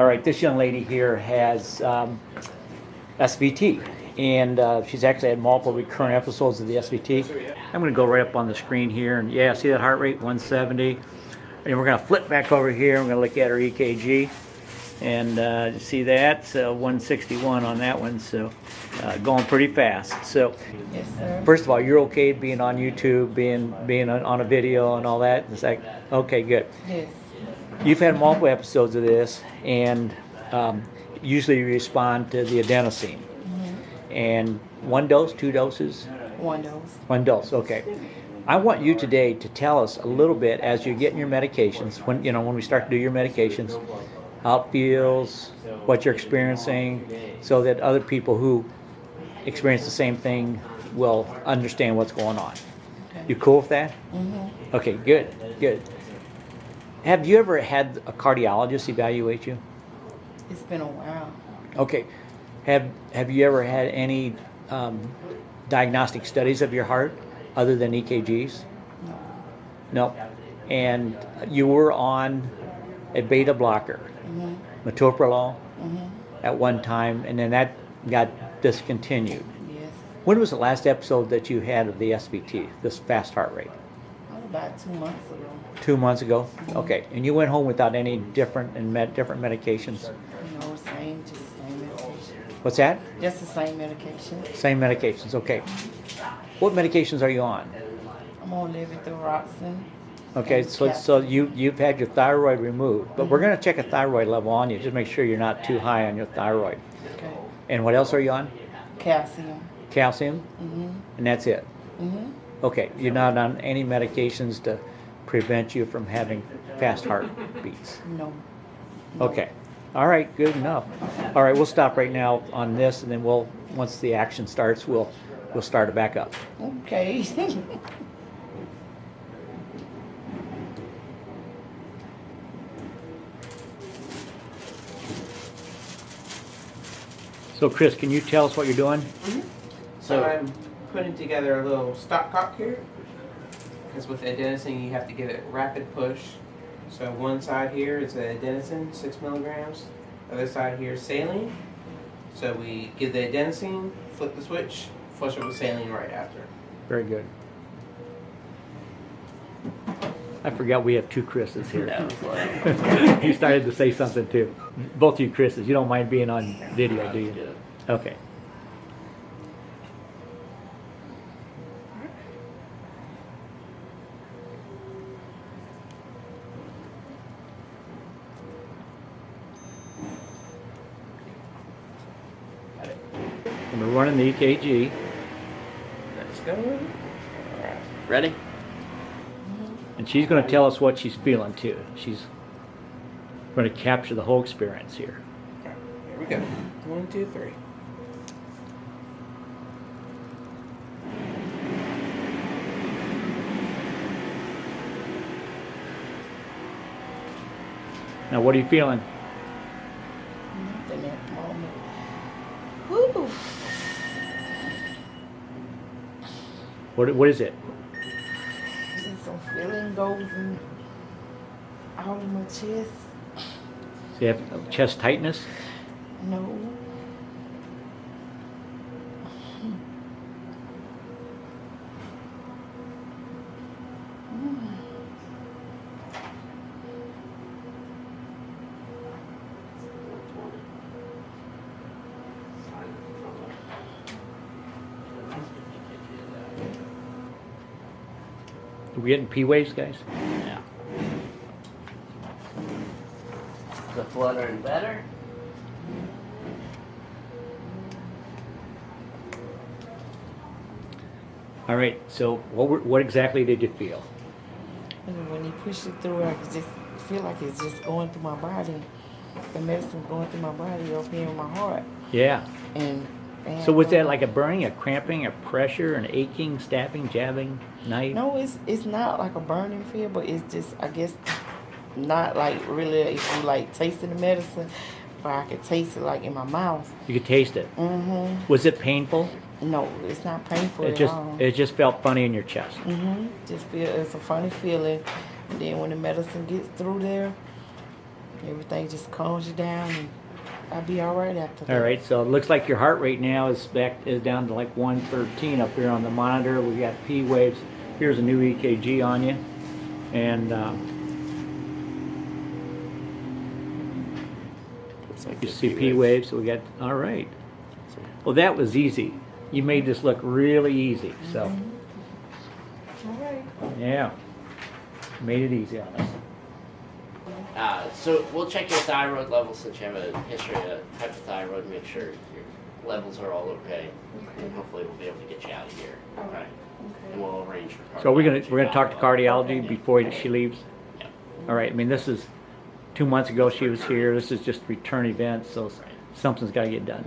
All right, this young lady here has um, SVT, and uh, she's actually had multiple recurrent episodes of the SVT. I'm going to go right up on the screen here, and yeah, see that heart rate, 170. And we're going to flip back over here. We're going to look at her EKG, and uh, see that, so 161 on that one, so uh, going pretty fast. So, Yes, first of all, you're okay being on YouTube, being being on, on a video and all that. It's like, okay, good. Yes. You've had multiple episodes of this, and um, usually you respond to the adenosine. And one dose, two doses, One dose. one dose. Okay. I want you today to tell us a little bit as you're getting your medications. When you know when we start to do your medications, how it feels, what you're experiencing, so that other people who experience the same thing will understand what's going on. Okay. You cool with that? Mm-hmm. Okay, good, good. Have you ever had a cardiologist evaluate you? It's been a while. Okay. Have Have you ever had any um, diagnostic studies of your heart other than EKGs? No. No. And you were on a beta blocker, Mm-hmm. metoprolol, Mm-hmm. at one time, and then that got discontinued. Yes. When was the last episode that you had of the SVT, this fast heart rate? About two months ago. Two months ago. Okay. And you went home without any different and med- different medications. Know, same, just the same medication. What's that? Just the same medication. Same medications. Okay. What medications are you on? I'm on levothyroxine. Okay, And so so you you've had your thyroid removed, but we're gonna check a thyroid level on you. Just make sure you're not too high on your thyroid. Okay. And what else are you on? Calcium. Calcium, Mm-hmm. and that's it. Mm-hmm. Okay, you're not on any medications to prevent you from having fast heartbeats. No. Okay. All right, good enough. All right, we'll stop right now on this, and then we'll once the action starts, we'll we'll start it back up. Okay. So, Chris, can you tell us what you're doing? Mm-hmm. So I'm putting together a little stopcock here. Because with adenosine, you have to give it rapid push. So one side here is adenosine, six milligrams. Other side here is saline. So we give the adenosine, flip the switch, flush it with saline right after. Very good. I forgot we have two Chris's here. you started to say something too. Both of you Chris's. You don't mind being on video, do you? Okay. And we're running the EKG. Let's go. Ready? And she's going to tell us what she's feeling too. She's going to capture the whole experience here. Alright, here we go. One, two, three. Now, what are you feeling? Nothing at the moment. Woo. What, what is it? Just some feeling goes in all in my chest. Do you have chest tightness? No. Are we getting P waves, guys? Yeah. The fluttering better? All right. So, what were, what exactly did you feel? And when he pushed it through, I could just feel like it's just going through my body. The medicine going through my body up here in my heart. Yeah. And, So was that like a burning, a cramping, a pressure, an aching, stabbing, jabbing, knife? No, it's it's not like a burning feel, but it's just I guess not like really if you like tasting the medicine, but I could taste it like in my mouth. You could taste it. Mm-hmm. Was it painful? No, it's not painful It at just all. it just felt funny in your chest. Mm-hmm. Just feel it's a funny feeling. And then when the medicine gets through there, Everything just calms you down, and I'll be all right after that. All right, so it looks like your heart rate now is back is down to like 113 up here on the monitor. We got P waves. Here's a new EKG on you, and um, Looks like you see P waves. So we got all right. Well, that was easy. You made this look really easy. So All right. yeah, made it easy on us. Uh, so we'll check your thyroid levels since you have a history of hypothyroid. Make sure your levels are all okay, and hopefully we'll be able to get you out of here. All Okay. And we'll arrange for. So we're gonna we're gonna talk to follow-up. cardiology before she leaves. Yeah. All right. I mean, this is two months ago she was here. This is just return event, so something's got to get done.